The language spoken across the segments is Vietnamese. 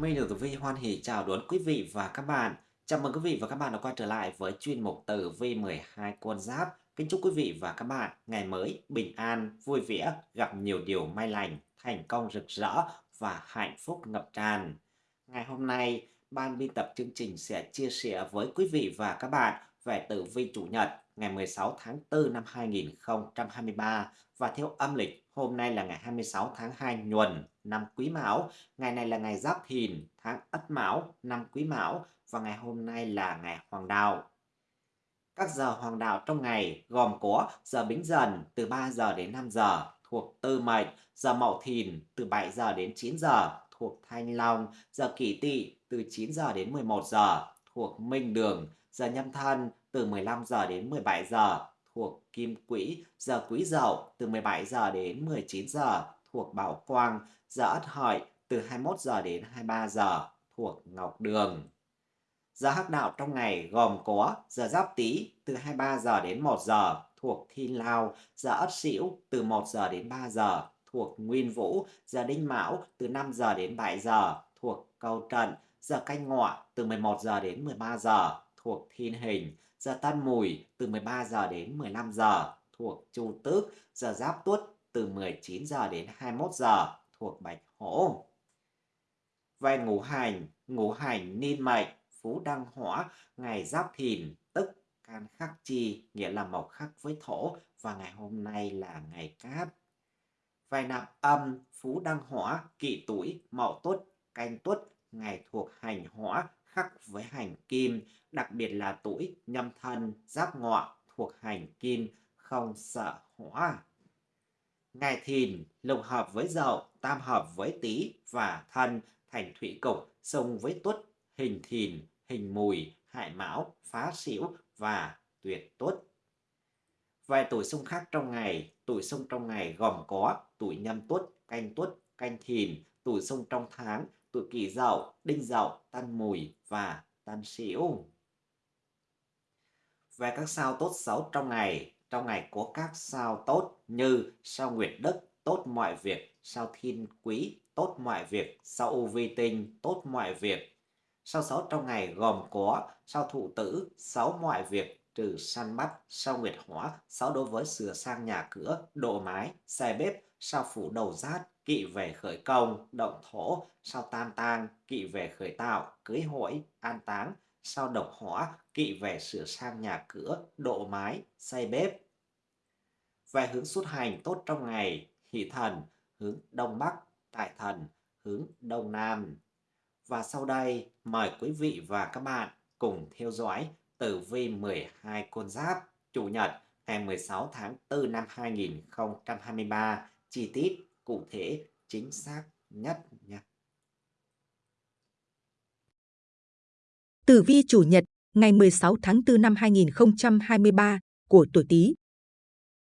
Minh được Tử Vi hoan hỉ chào đón quý vị và các bạn. Chào mừng quý vị và các bạn đã quay trở lại với chuyên mục Tử Vi 12 con giáp. Kính chúc quý vị và các bạn ngày mới bình an, vui vẻ, gặp nhiều điều may lành, thành công rực rỡ và hạnh phúc ngập tràn. Ngày hôm nay, ban biên tập chương trình sẽ chia sẻ với quý vị và các bạn về tử vi chủ nhật ngày 16 tháng 4 năm 2023 và theo âm lịch hôm nay là ngày 26 tháng 2 nhuần năm Quý Mão, ngày này là ngày Giáp Thìn tháng Ất Mão năm Quý Mão và ngày hôm nay là ngày Hoàng Đạo. Các giờ hoàng đạo trong ngày gồm có giờ Bính Dần từ 3 giờ đến 5 giờ thuộc Tư Mệnh, giờ Mậu Thìn từ 7 giờ đến 9 giờ thuộc Thanh Long, giờ Kỷ Tỵ từ 9 giờ đến 11 giờ thuộc Minh Đường, giờ Nhâm Thân từ 15 giờ đến 17 giờ thuộc Kim Quỹ, giờ Quý Dậu từ 17 giờ đến 19 giờ thuộc Bảo Quang, giờ Ất Hợi từ 21 giờ đến 23 giờ thuộc Ngọc Đường. Giờ hắc đạo trong ngày gồm có giờ Giáp Tý từ 23 giờ đến 1 giờ thuộc Thiên Lao, giờ Ất Sửu từ 1 giờ đến 3 giờ thuộc Nguyên Vũ, giờ Đinh Mão từ 5 giờ đến 7 giờ thuộc Câu Trận, giờ Canh Ngọ từ 11 giờ đến 13 giờ thuộc Thiên Hình, giờ Tân Mùi từ 13 giờ đến 15 giờ thuộc Chu Tước, giờ Giáp Tuất từ 19 giờ đến 21 giờ thuộc Bạch Hổ. Về ngũ hành, ngũ hành niên mệnh, phú đăng hỏa, ngày Giáp Thìn, tức can khắc chi, nghĩa là mộc khắc với thổ, và ngày hôm nay là ngày cát. Về nạp âm, phú đăng hỏa, kỷ tuổi, mậu tuất, canh tuất, ngày thuộc hành hỏa, khắc với hành kim, đặc biệt là tuổi nhâm thân, giáp ngọ thuộc hành kim, không sợ hỏa. Ngày thìn lục hợp với dậu, tam hợp với tý và thân thành thủy cục, xung với tuất, hình thìn, hình mùi, hại mão, phá xỉu và tuyệt tuất. Vài tuổi xung khác trong ngày, tuổi xung trong ngày gồm có tuổi nhâm tuất, canh tuất, canh thìn, tuổi xung trong tháng, tuổi kỷ dậu, đinh dậu, tân mùi và tân xỉu Về các sao tốt xấu trong ngày, trong ngày có các sao tốt như sao nguyệt đức, tốt mọi việc, sao thiên quý, tốt mọi việc, sao u vi tinh, tốt mọi việc. Sao sáu trong ngày gồm có sao thụ tử, xấu mọi việc, trừ săn bắt, sao nguyệt hóa xấu đối với sửa sang nhà cửa, độ mái, xe bếp, sao phủ đầu rát, kỵ về khởi công, động thổ, sao tam tang, kỵ về khởi tạo, cưới hỏi, an táng, sao độc hỏa, kỵ về sửa sang nhà cửa, độ mái, xây bếp. Về hướng xuất hành tốt trong ngày, hỷ thần, hướng đông bắc, tại thần, hướng đông nam. Và sau đây, mời quý vị và các bạn cùng theo dõi tử vi 12 con giáp Chủ nhật ngày 16 tháng 4 năm 2023 chi tiết cụ thể chính xác nhất nha. Tử vi chủ nhật ngày 16 tháng 4 năm 2023 của tuổi Tý.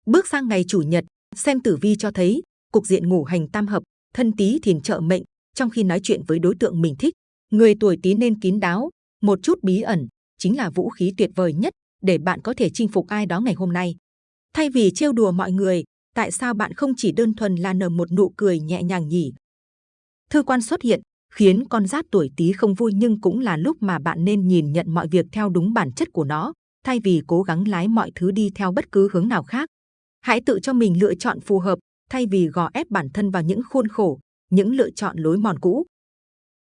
Bước sang ngày chủ nhật, xem tử vi cho thấy cục diện ngủ hành tam hợp, thân Tý thìn trợ mệnh, trong khi nói chuyện với đối tượng mình thích, người tuổi Tý nên kín đáo, một chút bí ẩn chính là vũ khí tuyệt vời nhất để bạn có thể chinh phục ai đó ngày hôm nay. Thay vì trêu đùa mọi người, tại sao bạn không chỉ đơn thuần là nở một nụ cười nhẹ nhàng nhỉ? Thư quan xuất hiện, khiến con giáp tuổi Tý không vui nhưng cũng là lúc mà bạn nên nhìn nhận mọi việc theo đúng bản chất của nó, thay vì cố gắng lái mọi thứ đi theo bất cứ hướng nào khác. Hãy tự cho mình lựa chọn phù hợp, thay vì gò ép bản thân vào những khuôn khổ, những lựa chọn lối mòn cũ.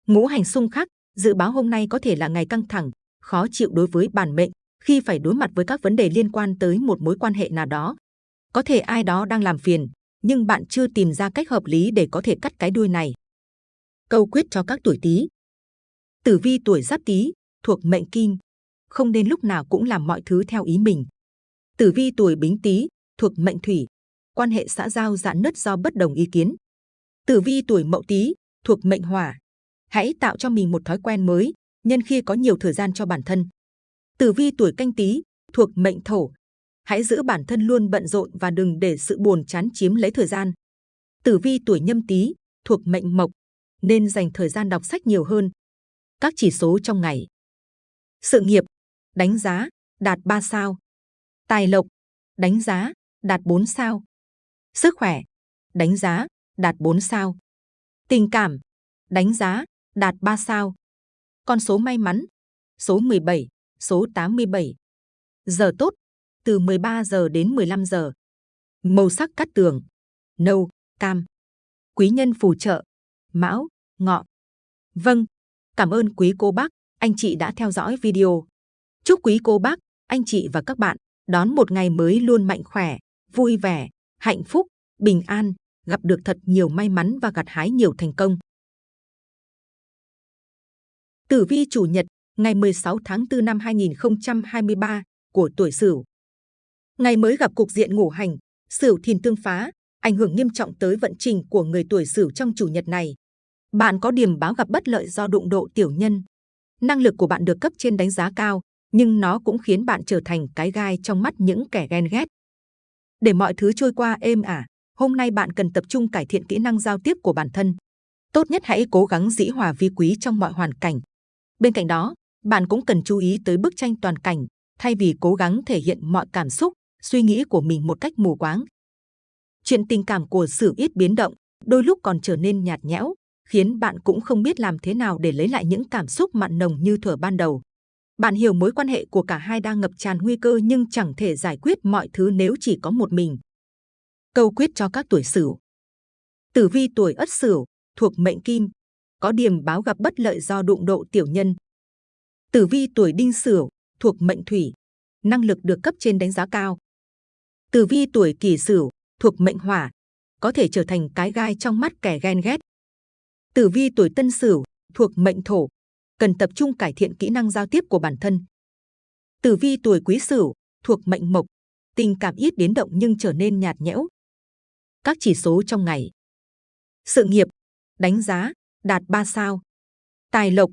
Ngũ hành xung khắc, dự báo hôm nay có thể là ngày căng thẳng, khó chịu đối với bản mệnh khi phải đối mặt với các vấn đề liên quan tới một mối quan hệ nào đó. Có thể ai đó đang làm phiền, nhưng bạn chưa tìm ra cách hợp lý để có thể cắt cái đuôi này. Câu quyết cho các tuổi Tý. Tử vi tuổi Giáp Tý thuộc mệnh Kim, không nên lúc nào cũng làm mọi thứ theo ý mình. Tử vi tuổi Bính Tý thuộc mệnh Thủy, quan hệ xã giao dạn nứt do bất đồng ý kiến. Tử vi tuổi Mậu Tý thuộc mệnh Hỏa, hãy tạo cho mình một thói quen mới, nhân khi có nhiều thời gian cho bản thân. Tử vi tuổi Canh Tý thuộc mệnh Thổ, hãy giữ bản thân luôn bận rộn và đừng để sự buồn chán chiếm lấy thời gian. Tử vi tuổi Nhâm Tý thuộc mệnh Mộc, nên dành thời gian đọc sách nhiều hơn. Các chỉ số trong ngày. Sự nghiệp, đánh giá, đạt 3 sao. Tài lộc, đánh giá, đạt 4 sao. Sức khỏe, đánh giá, đạt 4 sao. Tình cảm, đánh giá, đạt 3 sao. Con số may mắn, số 17, số 87. Giờ tốt, từ 13 giờ đến 15 giờ. Màu sắc cát tường, nâu, cam. Quý nhân phù trợ, mão, ngọ. Vâng, cảm ơn quý cô bác, anh chị đã theo dõi video. Chúc quý cô bác, anh chị và các bạn đón một ngày mới luôn mạnh khỏe, vui vẻ, hạnh phúc, bình an, gặp được thật nhiều may mắn và gặt hái nhiều thành công. Tử vi chủ nhật, ngày 16 tháng 4 năm 2023 của tuổi Sửu. Ngày mới gặp cục diện ngũ hành, Sửu thìn tương phá, ảnh hưởng nghiêm trọng tới vận trình của người tuổi Sửu trong chủ nhật này. Bạn có điểm báo gặp bất lợi do đụng độ tiểu nhân. Năng lực của bạn được cấp trên đánh giá cao, nhưng nó cũng khiến bạn trở thành cái gai trong mắt những kẻ ghen ghét. Để mọi thứ trôi qua êm ả, hôm nay bạn cần tập trung cải thiện kỹ năng giao tiếp của bản thân. Tốt nhất hãy cố gắng dĩ hòa vi quý trong mọi hoàn cảnh. Bên cạnh đó, bạn cũng cần chú ý tới bức tranh toàn cảnh, thay vì cố gắng thể hiện mọi cảm xúc, suy nghĩ của mình một cách mù quáng. Chuyện tình cảm của Sử ít biến động, đôi lúc còn trở nên nhạt nhẽo, khiến bạn cũng không biết làm thế nào để lấy lại những cảm xúc mặn nồng như thuở ban đầu. Bạn hiểu mối quan hệ của cả hai đang ngập tràn nguy cơ nhưng chẳng thể giải quyết mọi thứ nếu chỉ có một mình. Câu quyết cho các tuổi Sửu. Tử vi tuổi Ất Sửu thuộc mệnh Kim, có điểm báo gặp bất lợi do đụng độ tiểu nhân. Tử vi tuổi Đinh Sửu thuộc mệnh Thủy, năng lực được cấp trên đánh giá cao. Tử vi tuổi Kỷ Sửu thuộc mệnh Hỏa, có thể trở thành cái gai trong mắt kẻ ghen ghét. Tử vi tuổi Tân Sửu thuộc mệnh Thổ, cần tập trung cải thiện kỹ năng giao tiếp của bản thân. Tử vi tuổi Quý Sửu thuộc mệnh Mộc, tình cảm ít biến động nhưng trở nên nhạt nhẽo. Các chỉ số trong ngày. Sự nghiệp, đánh giá, đạt 3 sao. Tài lộc,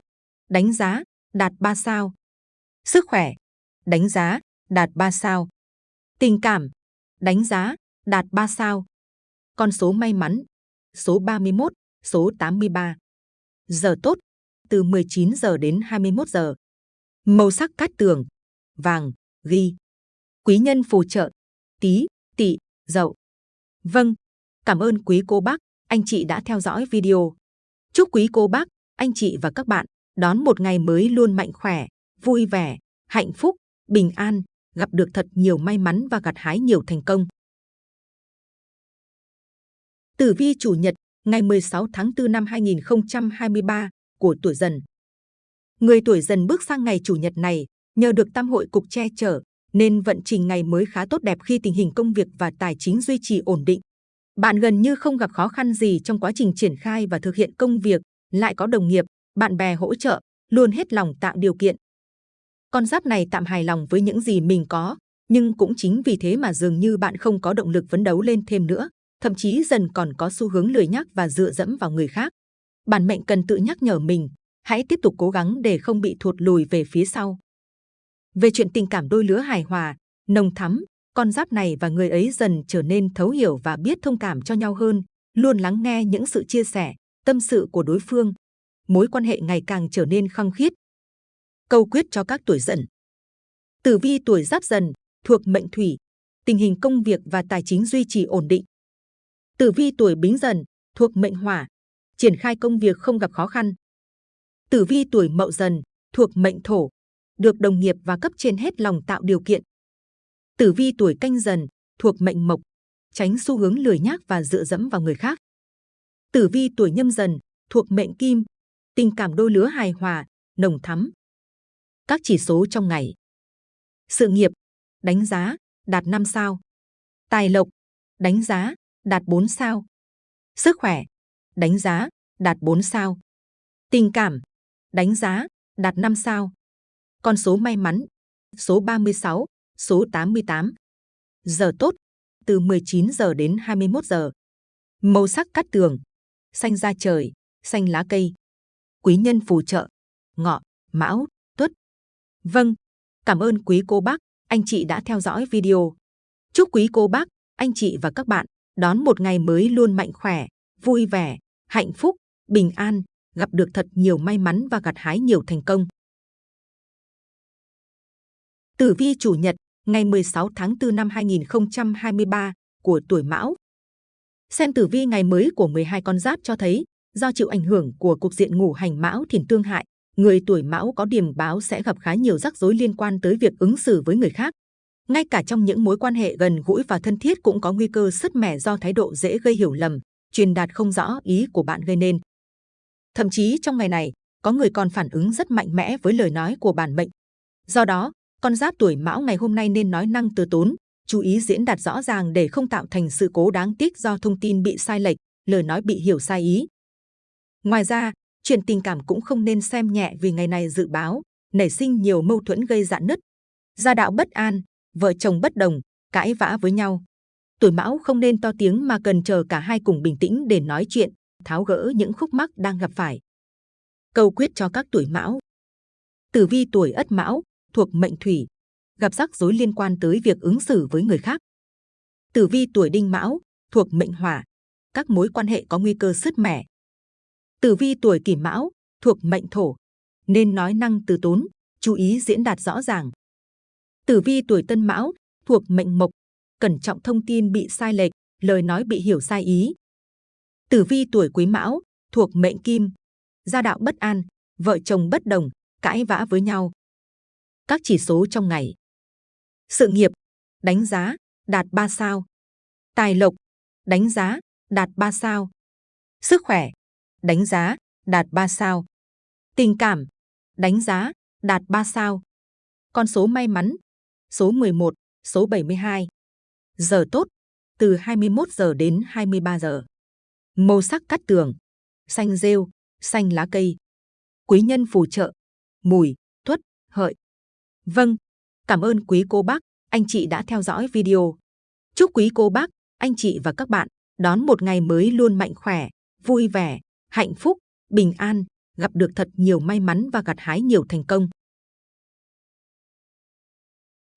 đánh giá, đạt 3 sao. Sức khỏe, đánh giá, đạt 3 sao. Tình cảm, đánh giá, đạt 3 sao. Con số may mắn, số 31, số 83. Giờ tốt, từ 19 giờ đến 21 giờ. Màu sắc cát tường, vàng, ghi. Quý nhân phù trợ, tí, tỵ, dậu. Vâng, cảm ơn quý cô bác, anh chị đã theo dõi video. Chúc quý cô bác, anh chị và các bạn đón một ngày mới luôn mạnh khỏe, vui vẻ, hạnh phúc, bình an, gặp được thật nhiều may mắn và gặt hái nhiều thành công. Tử vi chủ nhật, ngày 16 tháng 4 năm 2023 của tuổi dần. Người tuổi dần bước sang ngày chủ nhật này, nhờ được tam hội cục che chở, nên vận trình ngày mới khá tốt đẹp khi tình hình công việc và tài chính duy trì ổn định. Bạn gần như không gặp khó khăn gì trong quá trình triển khai và thực hiện công việc, lại có đồng nghiệp, bạn bè hỗ trợ, luôn hết lòng tạo điều kiện. Con giáp này tạm hài lòng với những gì mình có, nhưng cũng chính vì thế mà dường như bạn không có động lực phấn đấu lên thêm nữa, thậm chí dần còn có xu hướng lười nhác và dựa dẫm vào người khác. Bản mệnh cần tự nhắc nhở mình, hãy tiếp tục cố gắng để không bị thụt lùi về phía sau. Về chuyện tình cảm đôi lứa hài hòa, nồng thắm, con giáp này và người ấy dần trở nên thấu hiểu và biết thông cảm cho nhau hơn, luôn lắng nghe những sự chia sẻ, tâm sự của đối phương. Mối quan hệ ngày càng trở nên khăng khít Câu quyết cho các tuổi dần. Tử vi tuổi giáp dần, thuộc mệnh thủy, tình hình công việc và tài chính duy trì ổn định. Tử vi tuổi bính dần, thuộc mệnh hỏa, triển khai công việc không gặp khó khăn. Tử vi tuổi mậu dần, thuộc mệnh thổ, được đồng nghiệp và cấp trên hết lòng tạo điều kiện. Tử vi tuổi canh dần, thuộc mệnh mộc, tránh xu hướng lười nhác và dựa dẫm vào người khác. Tử vi tuổi nhâm dần, thuộc mệnh kim, tình cảm đôi lứa hài hòa, nồng thắm. Các chỉ số trong ngày. Sự nghiệp, đánh giá, đạt 5 sao. Tài lộc, đánh giá, đạt 4 sao. Sức khỏe, đánh giá, đạt 4 sao. Tình cảm, đánh giá, đạt 5 sao. Con số may mắn, số 36, số 88. Giờ tốt, từ 19 giờ đến 21 giờ. Màu sắc cát tường, xanh da trời, xanh lá cây. Quý nhân phù trợ, ngọ, mão, tuất. Vâng, cảm ơn quý cô bác, anh chị đã theo dõi video. Chúc quý cô bác, anh chị và các bạn đón một ngày mới luôn mạnh khỏe, vui vẻ, hạnh phúc, bình an, gặp được thật nhiều may mắn và gặt hái nhiều thành công. Tử vi chủ nhật, ngày 16 tháng 4 năm 2023 của tuổi Mão. Xem tử vi ngày mới của 12 con giáp cho thấy, do chịu ảnh hưởng của cục diện ngũ hành mão thìn tương hại, người tuổi mão có điểm báo sẽ gặp khá nhiều rắc rối liên quan tới việc ứng xử với người khác. Ngay cả trong những mối quan hệ gần gũi và thân thiết cũng có nguy cơ sứt mẻ do thái độ dễ gây hiểu lầm, truyền đạt không rõ ý của bạn gây nên. Thậm chí trong ngày này, có người còn phản ứng rất mạnh mẽ với lời nói của bản mệnh. Do đó, con giáp tuổi mão ngày hôm nay nên nói năng từ tốn, chú ý diễn đạt rõ ràng để không tạo thành sự cố đáng tiếc do thông tin bị sai lệch, lời nói bị hiểu sai ý. Ngoài ra, chuyện tình cảm cũng không nên xem nhẹ vì ngày này dự báo nảy sinh nhiều mâu thuẫn gây dạn nứt, gia đạo bất an, vợ chồng bất đồng, cãi vã với nhau. Tuổi Mão không nên to tiếng mà cần chờ cả hai cùng bình tĩnh để nói chuyện, tháo gỡ những khúc mắc đang gặp phải. Câu quyết cho các tuổi Mão. Tử vi tuổi Ất Mão thuộc mệnh Thủy, gặp rắc rối liên quan tới việc ứng xử với người khác. Tử vi tuổi Đinh Mão thuộc mệnh Hỏa, các mối quan hệ có nguy cơ sứt mẻ. Tử vi tuổi Kỷ Mão thuộc mệnh Thổ, nên nói năng từ tốn, chú ý diễn đạt rõ ràng. Tử vi tuổi Tân Mão thuộc mệnh Mộc, cẩn trọng thông tin bị sai lệch, lời nói bị hiểu sai ý. Tử vi tuổi Quý Mão thuộc mệnh Kim, gia đạo bất an, vợ chồng bất đồng, cãi vã với nhau. Các chỉ số trong ngày. Sự nghiệp, đánh giá, đạt 3 sao. Tài lộc, đánh giá, đạt 3 sao. Sức khỏe, đánh giá, đạt 3 sao. Tình cảm, đánh giá, đạt 3 sao. Con số may mắn, số 11, số 72. Giờ tốt, từ 21 giờ đến 23 giờ. Màu sắc cắt tường, xanh rêu, xanh lá cây. Quý nhân phù trợ, mùi, tuất, hợi. Vâng, cảm ơn quý cô bác, anh chị đã theo dõi video. Chúc quý cô bác, anh chị và các bạn đón một ngày mới luôn mạnh khỏe, vui vẻ, hạnh phúc, bình an, gặp được thật nhiều may mắn và gặt hái nhiều thành công.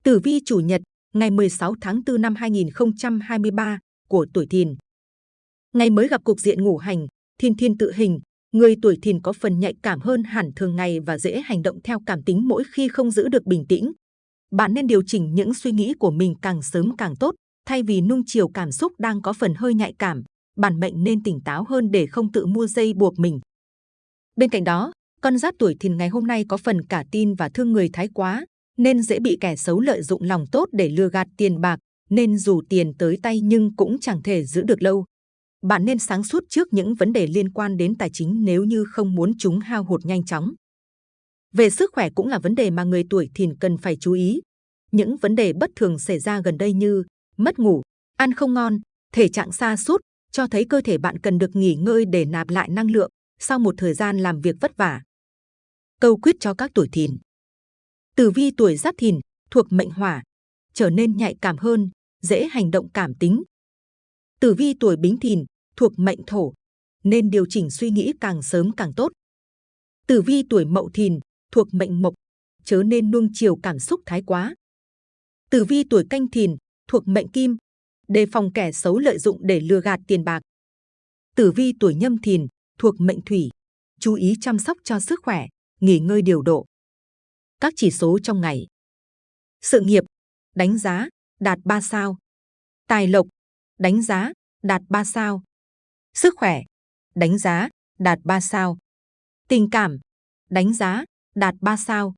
Tử vi chủ nhật, ngày 16 tháng 4 năm 2023 của tuổi Thìn. Ngày mới gặp cục diện ngũ hành, thiên thiên tự hình, người tuổi Thìn có phần nhạy cảm hơn hẳn thường ngày và dễ hành động theo cảm tính mỗi khi không giữ được bình tĩnh. Bạn nên điều chỉnh những suy nghĩ của mình càng sớm càng tốt, thay vì nung chiều cảm xúc đang có phần hơi nhạy cảm, bản mệnh nên tỉnh táo hơn để không tự mua dây buộc mình. Bên cạnh đó, con giáp tuổi Thìn ngày hôm nay có phần cả tin và thương người thái quá, nên dễ bị kẻ xấu lợi dụng lòng tốt để lừa gạt tiền bạc, nên dù tiền tới tay nhưng cũng chẳng thể giữ được lâu. Bạn nên sáng suốt trước những vấn đề liên quan đến tài chính nếu như không muốn chúng hao hụt nhanh chóng. Về sức khỏe cũng là vấn đề mà người tuổi thìn cần phải chú ý. Những vấn đề bất thường xảy ra gần đây như mất ngủ, ăn không ngon, thể trạng xa sút cho thấy cơ thể bạn cần được nghỉ ngơi để nạp lại năng lượng sau một thời gian làm việc vất vả. Câu quyết cho các tuổi thìn Tử vi tuổi Giáp Thìn thuộc mệnh Hỏa, trở nên nhạy cảm hơn, dễ hành động cảm tính. Tử vi tuổi Bính Thìn thuộc mệnh Thổ, nên điều chỉnh suy nghĩ càng sớm càng tốt. Tử vi tuổi Mậu Thìn thuộc mệnh Mộc, chớ nên nuông chiều cảm xúc thái quá. Tử vi tuổi Canh Thìn thuộc mệnh Kim, đề phòng kẻ xấu lợi dụng để lừa gạt tiền bạc. Tử vi tuổi Nhâm Thìn thuộc mệnh Thủy, chú ý chăm sóc cho sức khỏe, nghỉ ngơi điều độ các chỉ số trong ngày. Sự nghiệp, đánh giá, đạt 3 sao. Tài lộc, đánh giá, đạt 3 sao. Sức khỏe, đánh giá, đạt 3 sao. Tình cảm, đánh giá, đạt 3 sao.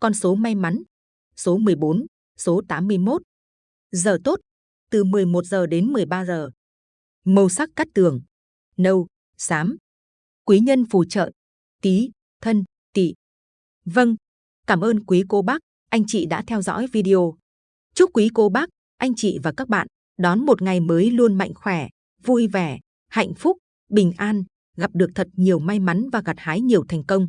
Con số may mắn, số 14, số 81. Giờ tốt, từ 11 giờ đến 13 giờ. Màu sắc cắt tường, nâu, xám. Quý nhân phù trợ, tí, thân, tỵ. Vâng, Cảm ơn quý cô bác, anh chị đã theo dõi video. Chúc quý cô bác, anh chị và các bạn đón một ngày mới luôn mạnh khỏe, vui vẻ, hạnh phúc, bình an, gặp được thật nhiều may mắn và gặt hái nhiều thành công.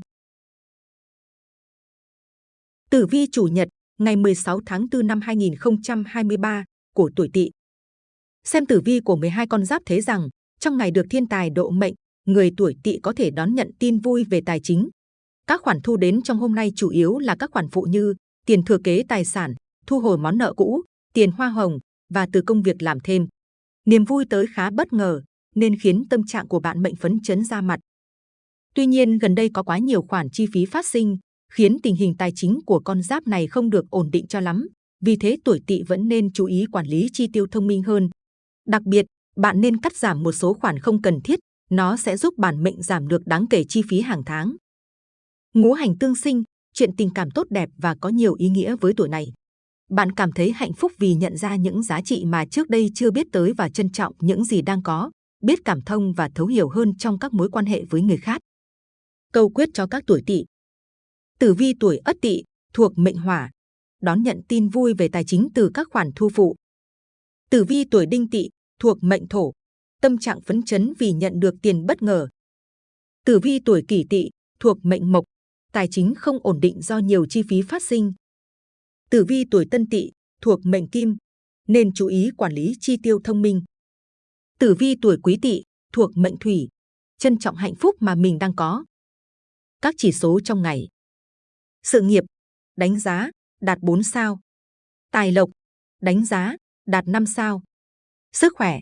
Tử vi chủ nhật, ngày 16 tháng 4 năm 2023 của tuổi Tỵ. Xem tử vi của 12 con giáp thấy rằng, trong ngày được thiên tài độ mệnh, người tuổi Tỵ có thể đón nhận tin vui về tài chính, các khoản thu đến trong hôm nay chủ yếu là các khoản phụ như tiền thừa kế tài sản, thu hồi món nợ cũ, tiền hoa hồng và từ công việc làm thêm. Niềm vui tới khá bất ngờ nên khiến tâm trạng của bạn mệnh phấn chấn ra mặt. Tuy nhiên gần đây có quá nhiều khoản chi phí phát sinh khiến tình hình tài chính của con giáp này không được ổn định cho lắm. Vì thế tuổi tỵ vẫn nên chú ý quản lý chi tiêu thông minh hơn. Đặc biệt, bạn nên cắt giảm một số khoản không cần thiết nó sẽ giúp bản mệnh giảm được đáng kể chi phí hàng tháng. Ngũ hành tương sinh, chuyện tình cảm tốt đẹp và có nhiều ý nghĩa với tuổi này. Bạn cảm thấy hạnh phúc vì nhận ra những giá trị mà trước đây chưa biết tới và trân trọng những gì đang có, biết cảm thông và thấu hiểu hơn trong các mối quan hệ với người khác. Câu quyết cho các tuổi tỵ. Tử vi tuổi Ất Tỵ thuộc mệnh Hỏa, đón nhận tin vui về tài chính từ các khoản thu phụ. Tử vi tuổi Đinh Tỵ thuộc mệnh Thổ, tâm trạng phấn chấn vì nhận được tiền bất ngờ. Tử vi tuổi Kỷ Tỵ thuộc mệnh Mộc, tài chính không ổn định do nhiều chi phí phát sinh. Tử vi tuổi Tân Tỵ thuộc mệnh Kim, nên chú ý quản lý chi tiêu thông minh. Tử vi tuổi Quý Tỵ thuộc mệnh Thủy, trân trọng hạnh phúc mà mình đang có. Các chỉ số trong ngày. Sự nghiệp, đánh giá, đạt 4 sao. Tài lộc, đánh giá, đạt 5 sao. Sức khỏe,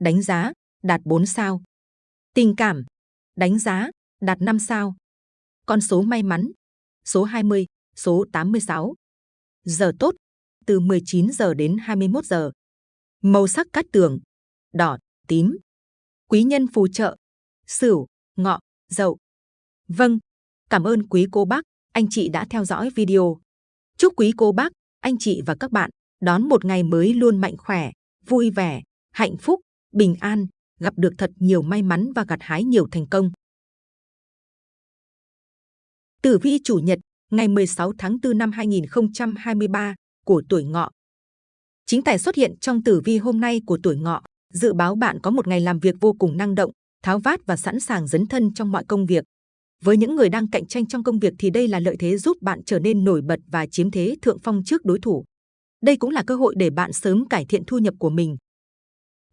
đánh giá, đạt 4 sao. Tình cảm, đánh giá, đạt 5 sao. Con số may mắn, số 20, số 86. Giờ tốt, từ 19 giờ đến 21 giờ. Màu sắc cát tường, đỏ, tím. Quý nhân phù trợ, sửu, ngọ, dậu. Vâng, cảm ơn quý cô bác, anh chị đã theo dõi video. Chúc quý cô bác, anh chị và các bạn đón một ngày mới luôn mạnh khỏe, vui vẻ, hạnh phúc, bình an, gặp được thật nhiều may mắn và gặt hái nhiều thành công. Tử vi chủ nhật, ngày 16 tháng 4 năm 2023 của tuổi ngọ. Chính tài xuất hiện trong tử vi hôm nay của tuổi ngọ, dự báo bạn có một ngày làm việc vô cùng năng động, tháo vát và sẵn sàng dấn thân trong mọi công việc. Với những người đang cạnh tranh trong công việc thì đây là lợi thế giúp bạn trở nên nổi bật và chiếm thế thượng phong trước đối thủ. Đây cũng là cơ hội để bạn sớm cải thiện thu nhập của mình.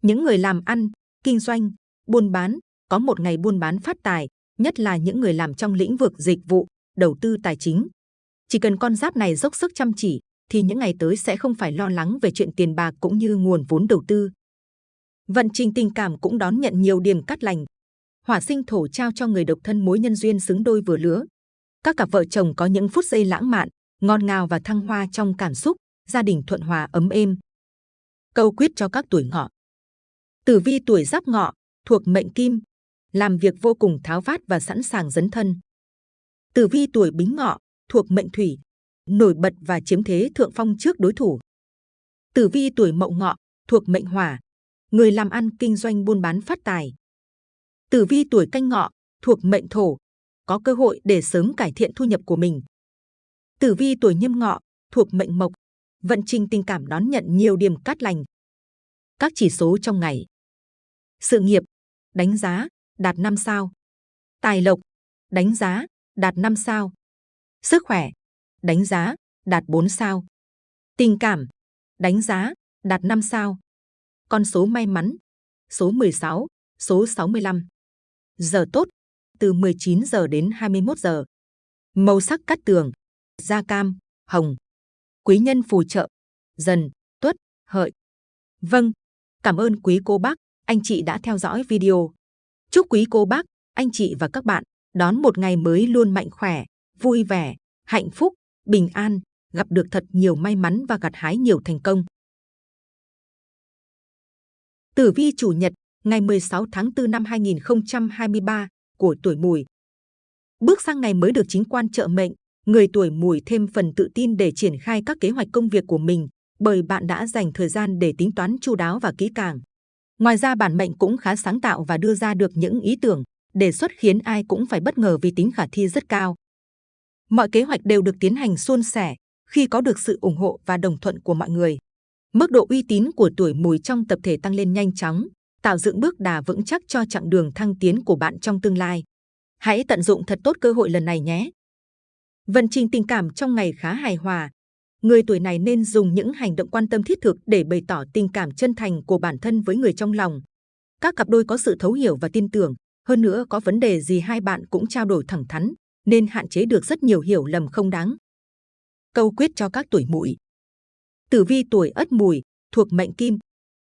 Những người làm ăn, kinh doanh, buôn bán, có một ngày buôn bán phát tài, nhất là những người làm trong lĩnh vực dịch vụ, đầu tư tài chính. Chỉ cần con giáp này dốc sức chăm chỉ, thì những ngày tới sẽ không phải lo lắng về chuyện tiền bạc cũng như nguồn vốn đầu tư. Vận trình tình cảm cũng đón nhận nhiều điểm cắt lành. Hỏa sinh thổ trao cho người độc thân mối nhân duyên xứng đôi vừa lứa. Các cặp vợ chồng có những phút giây lãng mạn, ngon ngào và thăng hoa trong cảm xúc, gia đình thuận hòa ấm êm. Câu quyết cho các tuổi ngọ. Tử vi tuổi giáp ngọ, thuộc mệnh kim, làm việc vô cùng tháo vát và sẵn sàng dấn thân. Tử vi tuổi bính ngọ, thuộc mệnh thủy, nổi bật và chiếm thế thượng phong trước đối thủ. Tử vi tuổi mậu ngọ, thuộc mệnh hỏa, người làm ăn kinh doanh buôn bán phát tài. Tử vi tuổi canh ngọ, thuộc mệnh thổ, có cơ hội để sớm cải thiện thu nhập của mình. Tử vi tuổi nhâm ngọ, thuộc mệnh mộc, vận trình tình cảm đón nhận nhiều điểm cát lành. Các chỉ số trong ngày. Sự nghiệp, đánh giá, đạt 5 sao. Tài lộc, đánh giá, đạt 5 sao. Sức khỏe, đánh giá, đạt 4 sao. Tình cảm, đánh giá, đạt 5 sao. Con số may mắn, số 16, số 65. Giờ tốt, từ 19 giờ đến 21 giờ. Màu sắc cắt tường, da cam, hồng. Quý nhân phù trợ, dần, tuất, hợi. Vâng, cảm ơn quý cô bác, anh chị đã theo dõi video. Chúc quý cô bác, anh chị và các bạn đón một ngày mới luôn mạnh khỏe, vui vẻ, hạnh phúc, bình an, gặp được thật nhiều may mắn và gặt hái nhiều thành công. Tử vi chủ nhật, ngày 16 tháng 4 năm 2023 của tuổi Mùi. Bước sang ngày mới được chính quan trợ mệnh, người tuổi Mùi thêm phần tự tin để triển khai các kế hoạch công việc của mình, bởi bạn đã dành thời gian để tính toán chu đáo và kỹ càng. Ngoài ra bản mệnh cũng khá sáng tạo và đưa ra được những ý tưởng, đề xuất khiến ai cũng phải bất ngờ vì tính khả thi rất cao. Mọi kế hoạch đều được tiến hành suôn sẻ khi có được sự ủng hộ và đồng thuận của mọi người. Mức độ uy tín của tuổi mùi trong tập thể tăng lên nhanh chóng, tạo dựng bước đà vững chắc cho chặng đường thăng tiến của bạn trong tương lai. Hãy tận dụng thật tốt cơ hội lần này nhé. Vận trình tình cảm trong ngày khá hài hòa. Người tuổi này nên dùng những hành động quan tâm thiết thực để bày tỏ tình cảm chân thành của bản thân với người trong lòng. Các cặp đôi có sự thấu hiểu và tin tưởng, hơn nữa có vấn đề gì hai bạn cũng trao đổi thẳng thắn, nên hạn chế được rất nhiều hiểu lầm không đáng. Câu quyết cho các tuổi mùi. Tử vi tuổi ất mùi, thuộc mệnh kim,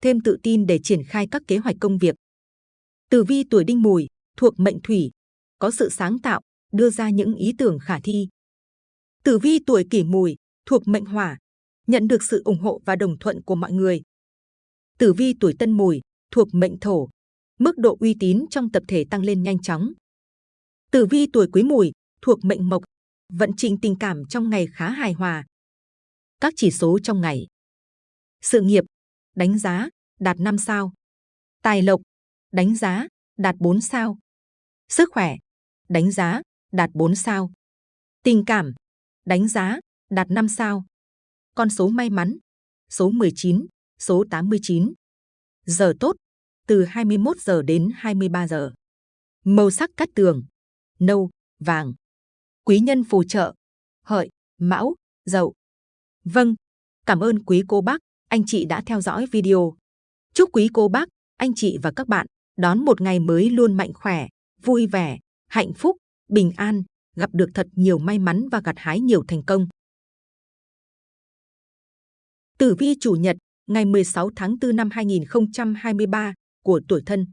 thêm tự tin để triển khai các kế hoạch công việc. Tử vi tuổi đinh mùi, thuộc mệnh thủy, có sự sáng tạo, đưa ra những ý tưởng khả thi. Tử vi tuổi kỷ mùi, thuộc mệnh hỏa, nhận được sự ủng hộ và đồng thuận của mọi người. Tử vi tuổi tân mùi, thuộc mệnh thổ, mức độ uy tín trong tập thể tăng lên nhanh chóng. Tử vi tuổi Quý Mùi thuộc mệnh Mộc, vận trình tình cảm trong ngày khá hài hòa. Các chỉ số trong ngày. Sự nghiệp, đánh giá, đạt 5 sao. Tài lộc, đánh giá, đạt 4 sao. Sức khỏe, đánh giá, đạt 4 sao. Tình cảm, đánh giá, đạt 5 sao. Con số may mắn, số 19, số 89. Giờ tốt, từ 21 giờ đến 23 giờ. Màu sắc cát tường, nâu, vàng. Quý nhân phù trợ, hợi, mão, dậu. Vâng, cảm ơn quý cô bác, anh chị đã theo dõi video. Chúc quý cô bác, anh chị và các bạn đón một ngày mới luôn mạnh khỏe, vui vẻ, hạnh phúc, bình an, gặp được thật nhiều may mắn và gặt hái nhiều thành công. Tử vi chủ nhật, ngày 16 tháng 4 năm 2023 của tuổi thân.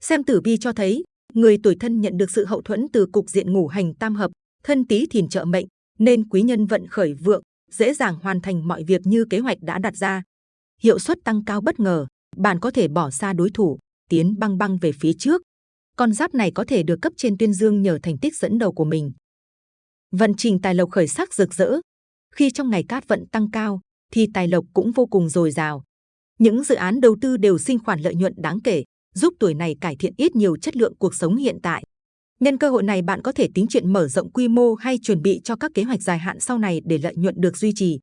Xem tử vi cho thấy, người tuổi thân nhận được sự hậu thuẫn từ cục diện ngũ hành tam hợp, thân tí thìn trợ mệnh, nên quý nhân vận khởi vượng, dễ dàng hoàn thành mọi việc như kế hoạch đã đặt ra. Hiệu suất tăng cao bất ngờ, bạn có thể bỏ xa đối thủ, tiến băng băng về phía trước. Con giáp này có thể được cấp trên tuyên dương nhờ thành tích dẫn đầu của mình. Vận trình tài lộc khởi sắc rực rỡ. Khi trong ngày cát vận tăng cao, thì tài lộc cũng vô cùng dồi dào. Những dự án đầu tư đều sinh khoản lợi nhuận đáng kể, giúp tuổi này cải thiện ít nhiều chất lượng cuộc sống hiện tại. Nhân cơ hội này bạn có thể tính chuyện mở rộng quy mô hay chuẩn bị cho các kế hoạch dài hạn sau này để lợi nhuận được duy trì.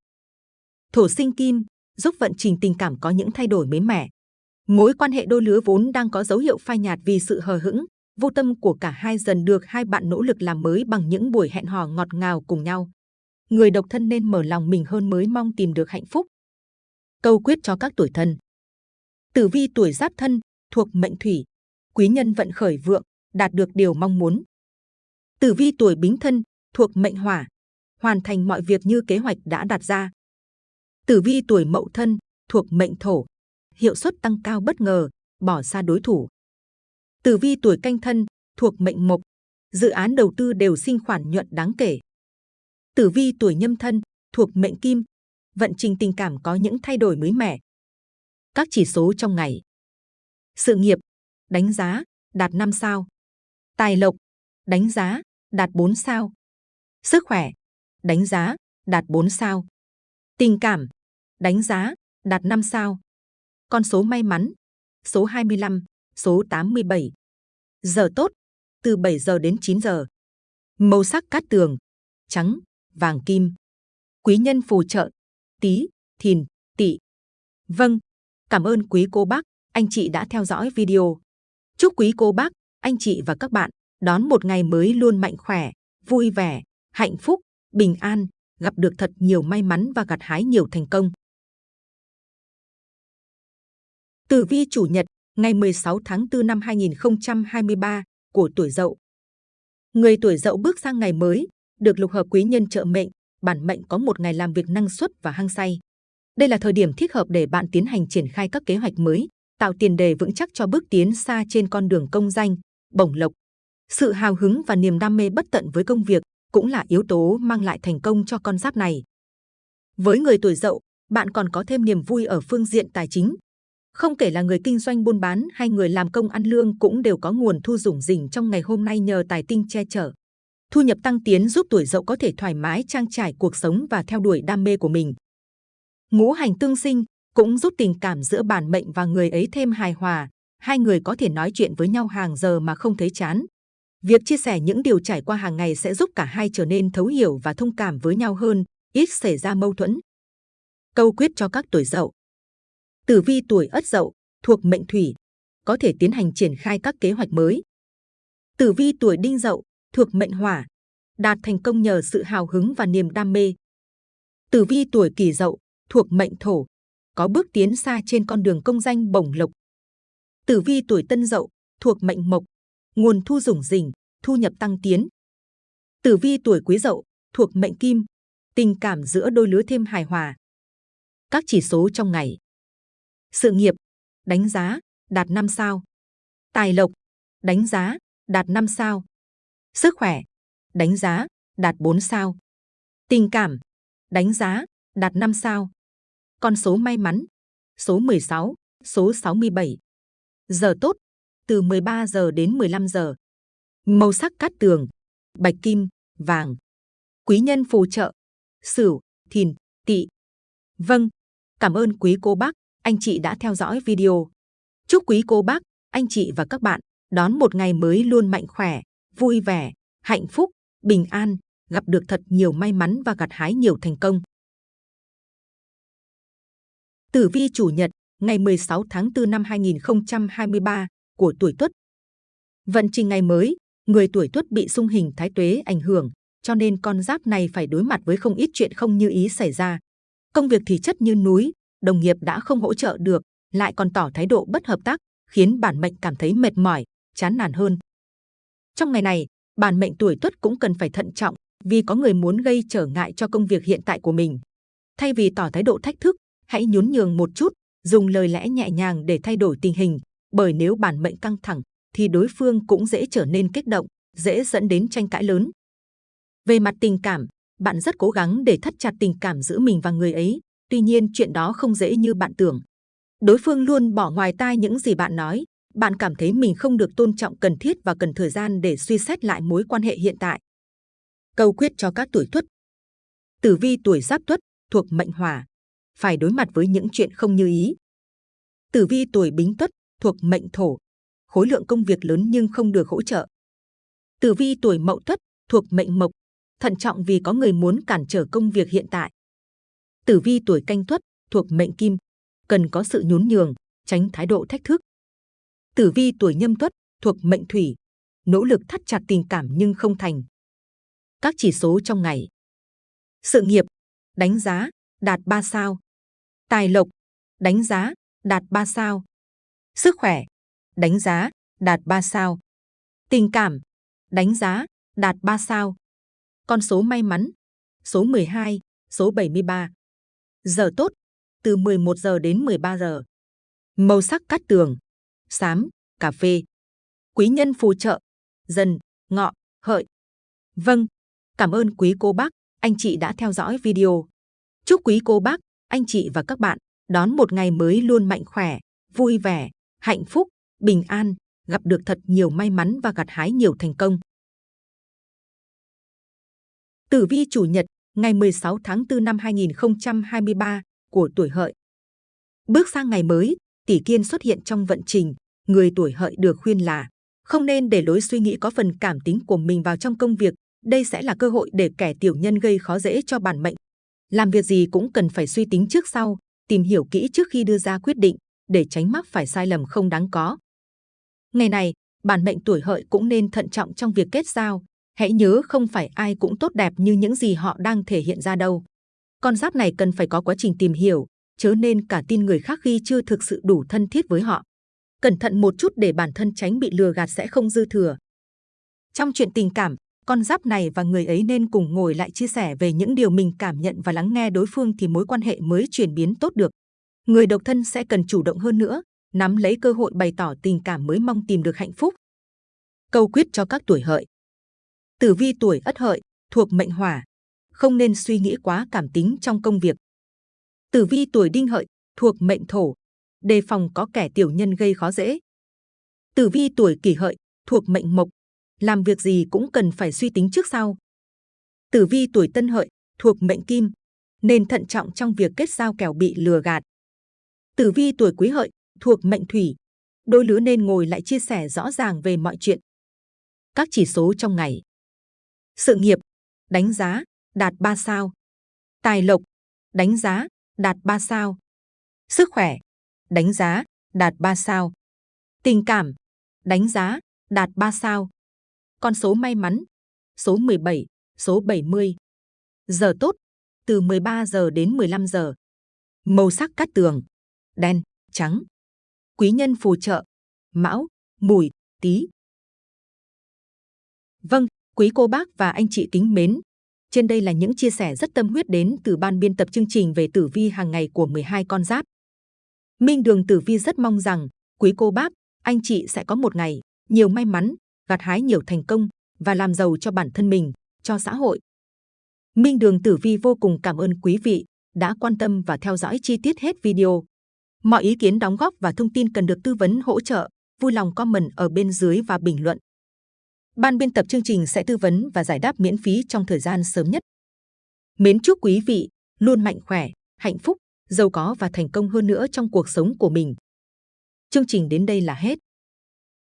Thổ sinh kim giúp vận trình tình cảm có những thay đổi mới mẻ. Mối quan hệ đôi lứa vốn đang có dấu hiệu phai nhạt vì sự hờ hững, vô tâm của cả hai dần được hai bạn nỗ lực làm mới bằng những buổi hẹn hò ngọt ngào cùng nhau. Người độc thân nên mở lòng mình hơn mới mong tìm được hạnh phúc. Câu quyết cho các tuổi thân. Tử vi tuổi giáp thân thuộc mệnh thủy, quý nhân vận khởi vượng, đạt được điều mong muốn. Tử vi tuổi bính thân thuộc mệnh hỏa, hoàn thành mọi việc như kế hoạch đã đặt ra. Tử vi tuổi mậu thân thuộc mệnh thổ, hiệu suất tăng cao bất ngờ, bỏ xa đối thủ. Tử vi tuổi canh thân thuộc mệnh mộc, dự án đầu tư đều sinh khoản nhuận đáng kể. Tử vi tuổi nhâm thân thuộc mệnh kim, vận trình tình cảm có những thay đổi mới mẻ. Các chỉ số trong ngày. Sự nghiệp, đánh giá, đạt 5 sao. Tài lộc, đánh giá, đạt 4 sao. Sức khỏe, đánh giá, đạt 4 sao. Tình cảm, đánh giá, đạt 5 sao. Con số may mắn, số 25, số 87. Giờ tốt, từ 7 giờ đến 9 giờ. Màu sắc cát tường, trắng, vàng kim. Quý nhân phù trợ, tí, thìn, tỵ. Vâng, cảm ơn quý cô bác, anh chị đã theo dõi video. Chúc quý cô bác, anh chị và các bạn đón một ngày mới luôn mạnh khỏe, vui vẻ, hạnh phúc, bình an, gặp được thật nhiều may mắn và gặt hái nhiều thành công. Tử vi chủ nhật, ngày 16 tháng 4 năm 2023 của tuổi Dậu. Người tuổi Dậu bước sang ngày mới, được lục hợp quý nhân trợ mệnh, bản mệnh có một ngày làm việc năng suất và hăng say. Đây là thời điểm thích hợp để bạn tiến hành triển khai các kế hoạch mới, tạo tiền đề vững chắc cho bước tiến xa trên con đường công danh, bổng lộc. Sự hào hứng và niềm đam mê bất tận với công việc cũng là yếu tố mang lại thành công cho con giáp này. Với người tuổi Dậu, bạn còn có thêm niềm vui ở phương diện tài chính. Không kể là người kinh doanh buôn bán hay người làm công ăn lương cũng đều có nguồn thu rủng rỉnh trong ngày hôm nay nhờ tài tinh che chở. Thu nhập tăng tiến giúp tuổi Dậu có thể thoải mái trang trải cuộc sống và theo đuổi đam mê của mình. Ngũ hành tương sinh cũng giúp tình cảm giữa bản mệnh và người ấy thêm hài hòa. Hai người có thể nói chuyện với nhau hàng giờ mà không thấy chán. Việc chia sẻ những điều trải qua hàng ngày sẽ giúp cả hai trở nên thấu hiểu và thông cảm với nhau hơn, ít xảy ra mâu thuẫn. Câu quyết cho các tuổi dậu. Tử vi tuổi ất dậu, thuộc mệnh thủy, có thể tiến hành triển khai các kế hoạch mới. Tử vi tuổi đinh dậu, thuộc mệnh hỏa, đạt thành công nhờ sự hào hứng và niềm đam mê. Tử vi tuổi kỷ dậu, thuộc mệnh thổ, có bước tiến xa trên con đường công danh bổng lộc. Tử vi tuổi tân dậu, thuộc mệnh mộc, nguồn thu rủng rỉnh, thu nhập tăng tiến. Tử vi tuổi quý dậu, thuộc mệnh kim, tình cảm giữa đôi lứa thêm hài hòa. Các chỉ số trong ngày. Sự nghiệp, đánh giá, đạt 5 sao. Tài lộc, đánh giá, đạt 5 sao. Sức khỏe, đánh giá, đạt 4 sao. Tình cảm, đánh giá, đạt 5 sao. Con số may mắn, số 16, số 67. Giờ tốt, từ 13 giờ đến 15 giờ. Màu sắc cát tường, bạch kim, vàng. Quý nhân phù trợ, Sửu, Thìn, Tỵ. Vâng, cảm ơn quý cô bác, anh chị đã theo dõi video. Chúc quý cô bác, anh chị và các bạn đón một ngày mới luôn mạnh khỏe, vui vẻ, hạnh phúc, bình an, gặp được thật nhiều may mắn và gặt hái nhiều thành công. Tử vi chủ nhật, ngày 16 tháng 4 năm 2023 của tuổi Tuất. Vận trình ngày mới, người tuổi Tuất bị xung hình thái tuế ảnh hưởng, cho nên con giáp này phải đối mặt với không ít chuyện không như ý xảy ra. Công việc thì chất như núi, đồng nghiệp đã không hỗ trợ được, lại còn tỏ thái độ bất hợp tác, khiến bản mệnh cảm thấy mệt mỏi, chán nản hơn. Trong ngày này, bản mệnh tuổi Tuất cũng cần phải thận trọng, vì có người muốn gây trở ngại cho công việc hiện tại của mình. Thay vì tỏ thái độ thách thức, hãy nhún nhường một chút, dùng lời lẽ nhẹ nhàng để thay đổi tình hình, bởi nếu bản mệnh căng thẳng, thì đối phương cũng dễ trở nên kích động, dễ dẫn đến tranh cãi lớn. Về mặt tình cảm, bạn rất cố gắng để thắt chặt tình cảm giữa mình và người ấy, tuy nhiên chuyện đó không dễ như bạn tưởng. Đối phương luôn bỏ ngoài tai những gì bạn nói, bạn cảm thấy mình không được tôn trọng cần thiết và cần thời gian để suy xét lại mối quan hệ hiện tại. Câu quyết cho các tuổi tuất Tử vi tuổi giáp tuất thuộc mệnh hỏa, phải đối mặt với những chuyện không như ý. Tử vi tuổi bính tuất thuộc mệnh thổ, khối lượng công việc lớn nhưng không được hỗ trợ. Tử vi tuổi mậu tuất thuộc mệnh mộc, thận trọng vì có người muốn cản trở công việc hiện tại. Tử vi tuổi canh tuất thuộc mệnh kim, cần có sự nhún nhường, tránh thái độ thách thức. Tử vi tuổi nhâm tuất thuộc mệnh thủy, nỗ lực thắt chặt tình cảm nhưng không thành. Các chỉ số trong ngày. Sự nghiệp, đánh giá, đạt 3 sao. Tài lộc, đánh giá, đạt 3 sao. Sức khỏe, đánh giá, đạt 3 sao. Tình cảm, đánh giá, đạt 3 sao. Con số may mắn, số 12, số 73. Giờ tốt, từ 11 giờ đến 13 giờ. Màu sắc cát tường, xám, cà phê. Quý nhân phù trợ, dần, ngọ, hợi. Vâng, cảm ơn quý cô bác, anh chị đã theo dõi video. Chúc quý cô bác, anh chị và các bạn đón một ngày mới luôn mạnh khỏe, vui vẻ, hạnh phúc, bình an, gặp được thật nhiều may mắn và gặt hái nhiều thành công. Tử vi chủ nhật, ngày 16 tháng 4 năm 2023 của tuổi hợi. Bước sang ngày mới, tỷ kiên xuất hiện trong vận trình, người tuổi hợi được khuyên là không nên để lối suy nghĩ có phần cảm tính của mình vào trong công việc. Đây sẽ là cơ hội để kẻ tiểu nhân gây khó dễ cho bản mệnh. Làm việc gì cũng cần phải suy tính trước sau, tìm hiểu kỹ trước khi đưa ra quyết định, để tránh mắc phải sai lầm không đáng có. Ngày này, bản mệnh tuổi hợi cũng nên thận trọng trong việc kết giao. Hãy nhớ không phải ai cũng tốt đẹp như những gì họ đang thể hiện ra đâu. Con giáp này cần phải có quá trình tìm hiểu, chớ nên cả tin người khác khi chưa thực sự đủ thân thiết với họ. Cẩn thận một chút để bản thân tránh bị lừa gạt sẽ không dư thừa. Trong chuyện tình cảm, con giáp này và người ấy nên cùng ngồi lại chia sẻ về những điều mình cảm nhận và lắng nghe đối phương thì mối quan hệ mới chuyển biến tốt được. Người độc thân sẽ cần chủ động hơn nữa, nắm lấy cơ hội bày tỏ tình cảm mới mong tìm được hạnh phúc. Câu quyết cho các tuổi hợi. Tử vi tuổi ất hợi, thuộc mệnh hỏa, không nên suy nghĩ quá cảm tính trong công việc. Tử vi tuổi đinh hợi, thuộc mệnh thổ, đề phòng có kẻ tiểu nhân gây khó dễ. Tử vi tuổi kỷ hợi, thuộc mệnh mộc, làm việc gì cũng cần phải suy tính trước sau. Tử vi tuổi tân hợi, thuộc mệnh kim, nên thận trọng trong việc kết giao kẻo bị lừa gạt. Tử vi tuổi quý hợi, thuộc mệnh thủy, đôi lứa nên ngồi lại chia sẻ rõ ràng về mọi chuyện. Các chỉ số trong ngày. Sự nghiệp, đánh giá, đạt 3 sao. Tài lộc, đánh giá, đạt 3 sao. Sức khỏe, đánh giá, đạt 3 sao. Tình cảm, đánh giá, đạt 3 sao. Con số may mắn, số 17, số 70. Giờ tốt, từ 13 giờ đến 15 giờ. Màu sắc cát tường, đen, trắng. Quý nhân phù trợ, mão, mùi, tí. Vâng, quý cô bác và anh chị kính mến. Trên đây là những chia sẻ rất tâm huyết đến từ ban biên tập chương trình về tử vi hàng ngày của 12 con giáp. Minh Đường Tử Vi rất mong rằng quý cô bác, anh chị sẽ có một ngày nhiều may mắn, gặt hái nhiều thành công và làm giàu cho bản thân mình, cho xã hội. Minh Đường Tử Vi vô cùng cảm ơn quý vị đã quan tâm và theo dõi chi tiết hết video. Mọi ý kiến đóng góp và thông tin cần được tư vấn hỗ trợ vui lòng comment ở bên dưới và bình luận. Ban biên tập chương trình sẽ tư vấn và giải đáp miễn phí trong thời gian sớm nhất. Mến chúc quý vị luôn mạnh khỏe, hạnh phúc, giàu có và thành công hơn nữa trong cuộc sống của mình. Chương trình đến đây là hết.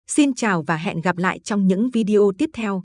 Xin chào và hẹn gặp lại trong những video tiếp theo.